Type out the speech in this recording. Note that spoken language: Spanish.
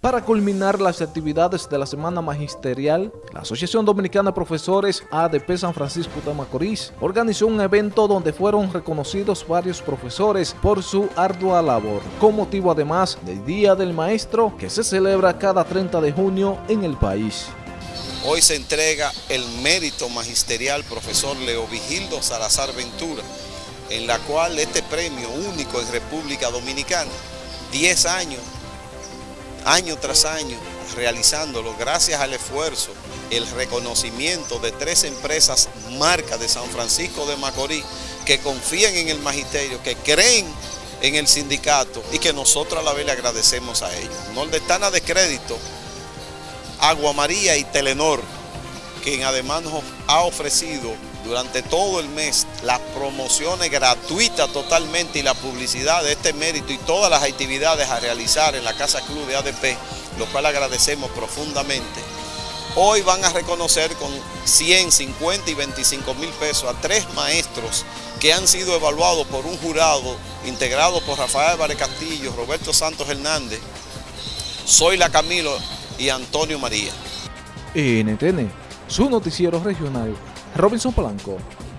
Para culminar las actividades de la Semana Magisterial, la Asociación Dominicana de Profesores ADP San Francisco de Macorís organizó un evento donde fueron reconocidos varios profesores por su ardua labor, con motivo además del Día del Maestro que se celebra cada 30 de junio en el país. Hoy se entrega el mérito magisterial profesor Leo Vigildo Salazar Ventura, en la cual este premio único en República Dominicana, 10 años año tras año realizándolo gracias al esfuerzo, el reconocimiento de tres empresas marcas de San Francisco de Macorís que confían en el magisterio, que creen en el sindicato y que nosotros a la vez le agradecemos a ellos. No le están a descrédito Agua María y Telenor, quien además nos ha ofrecido durante todo el mes las promociones gratuitas totalmente y la publicidad de este mérito y todas las actividades a realizar en la Casa Club de ADP, lo cual agradecemos profundamente. Hoy van a reconocer con 100, 50 y 25 mil pesos a tres maestros que han sido evaluados por un jurado integrado por Rafael Vare Castillo, Roberto Santos Hernández, Zoila Camilo y Antonio María. NTN, su noticiero regional Robinson Polanco.